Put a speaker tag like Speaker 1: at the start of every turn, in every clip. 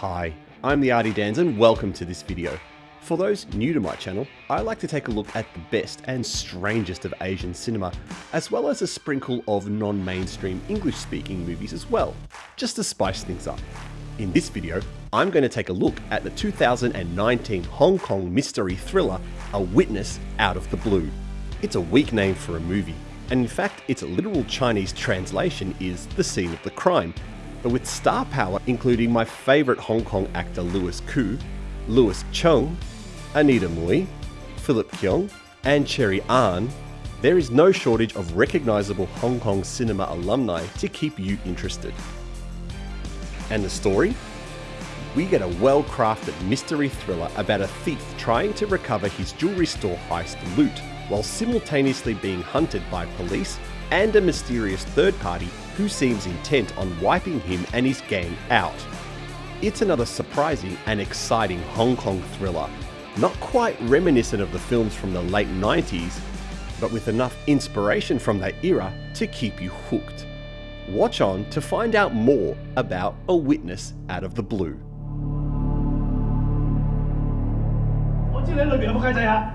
Speaker 1: Hi, I'm the Artie Dans and welcome to this video. For those new to my channel, I like to take a look at the best and strangest of Asian cinema, as well as a sprinkle of non-mainstream English-speaking movies as well, just to spice things up. In this video, I'm going to take a look at the 2019 Hong Kong mystery thriller, A Witness Out of the Blue. It's a weak name for a movie, and in fact its literal Chinese translation is The Scene of the Crime, but with star power including my favourite Hong Kong actor Louis Koo, Louis Cheung, Anita Mui, Philip Keung, and Cherry Ngan, there is no shortage of recognisable Hong Kong cinema alumni to keep you interested. And the story? We get a well crafted mystery thriller about a thief trying to recover his jewellery store heist loot while simultaneously being hunted by police and a mysterious third party who seems intent on wiping him and his gang out. It's another surprising and exciting Hong Kong thriller, not quite reminiscent of the films from the late 90s, but with enough inspiration from that era to keep you hooked. Watch on to find out more about A Witness Out of the Blue.
Speaker 2: 我知你喺里边有冇契仔啊？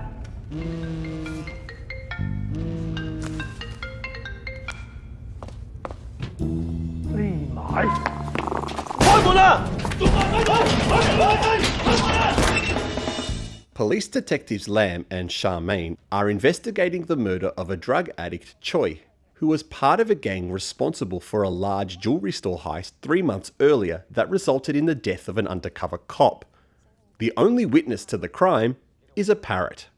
Speaker 1: Police detectives Lam and Charmaine are investigating the murder of a drug addict Choi, who was part of a gang responsible for a large jewelry store heist three months earlier that resulted in the death of an undercover cop. The only witness to the crime is a parrot.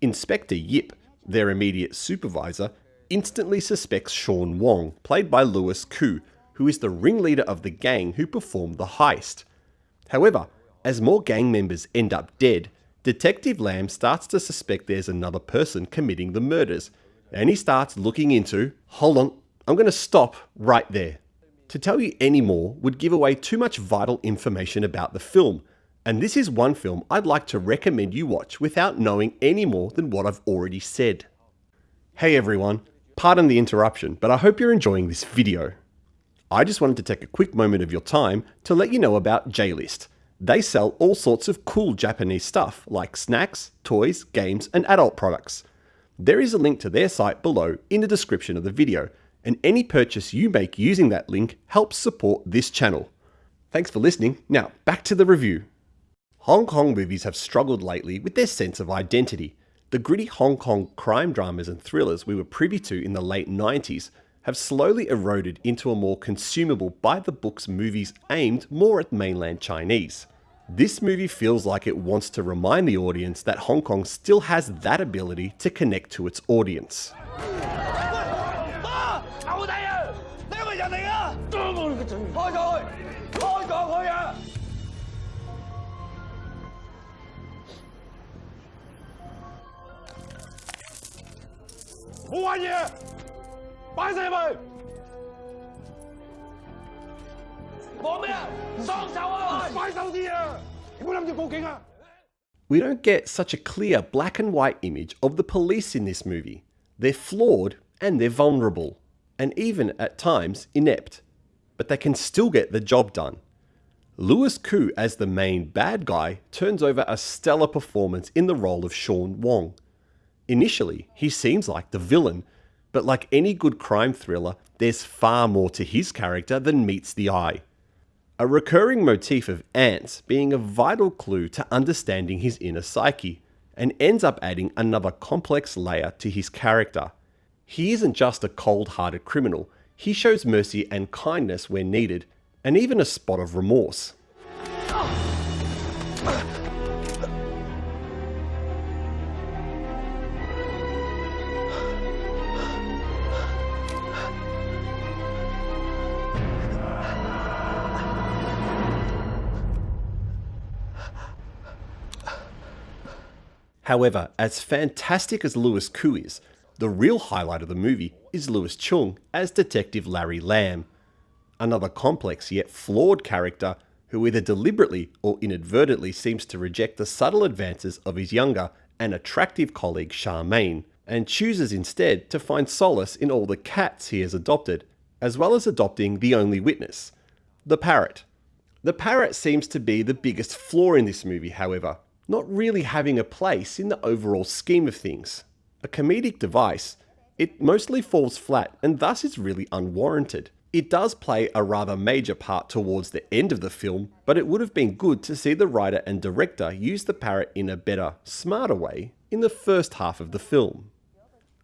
Speaker 1: Inspector Yip, their immediate supervisor, instantly suspects Sean Wong, played by Louis Koo, who is the ringleader of the gang who performed the heist. However, as more gang members end up dead, Detective Lam starts to suspect there's another person committing the murders, and he starts looking into. Hold on, I'm going to stop right there. To tell you any more would give away too much vital information about the film, and this is one film I'd like to recommend you watch without knowing any more than what I've already said. Hey everyone, pardon the interruption, but I hope you're enjoying this video. I just wanted to take a quick moment of your time to let you know about JList. They sell all sorts of cool Japanese stuff like snacks, toys, games, and adult products. There is a link to their site below in the description of the video, and any purchase you make using that link helps support this channel. Thanks for listening. Now, back to the review. Hong Kong movies have struggled lately with their sense of identity. The gritty Hong Kong crime dramas and thrillers we were privy to in the late 90s have slowly eroded into a more consumable by the books movies aimed more at mainland Chinese. This movie feels like it wants to remind the audience that Hong Kong still has that ability to connect to its audience.
Speaker 2: 妈，仇敌啊！你系咪人嚟啊？我你个嘴！开咗佢，开咗佢啊！冇玩嘢，摆晒入去！讲咩啊？双手啊！快手啲啊！你唔好谂住报警啊！
Speaker 1: We don't get such a clear black and white image of the police in this movie. They're flawed and they're vulnerable, and even at times inept, but they can still get the job done. Louis Koo as the main bad guy turns over a stellar performance in the role of Sean Wong. Initially, he seems like the villain, but like any good crime thriller, there's far more to his character than meets the eye. A recurring motif of ants being a vital clue to understanding his inner psyche, and ends up adding another complex layer to his character. He isn't just a cold hearted criminal, he shows mercy and kindness where needed, and even a spot of remorse. However, as fantastic as Louis Koo is, the real highlight of the movie is Louis Cheung as Detective Larry Lamb, another complex yet flawed character who either deliberately or inadvertently seems to reject the subtle advances of his younger and attractive colleague Charmaine, and chooses instead to find solace in all the cats he has adopted, as well as adopting the only witness, the parrot. The parrot seems to be the biggest flaw in this movie, however, not really having a place in the overall scheme of things. A comedic device, it mostly falls flat and thus is really unwarranted. It does play a rather major part towards the end of the film, but it would have been good to see the writer and director use the parrot in a better, smarter way in the first half of the film.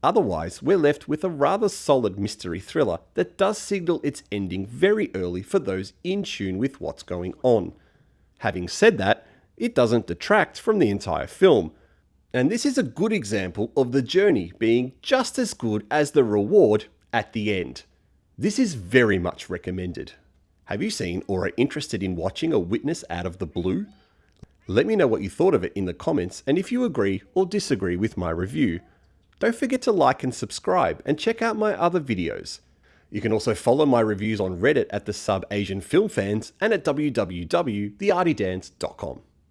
Speaker 1: Otherwise, we're left with a rather solid mystery thriller that does signal its ending very early for those in tune with what's going on. Having said that, it doesn't detract from the entire film. And this is a good example of the journey being just as good as the reward at the end. This is very much recommended. Have you seen or are interested in watching A Witness Out of the Blue? Let me know what you thought of it in the comments and if you agree or disagree with my review. Don't forget to like and subscribe and check out my other videos. You can also follow my reviews on Reddit at the Sub Asian Film Fans and at www.theartydance.com.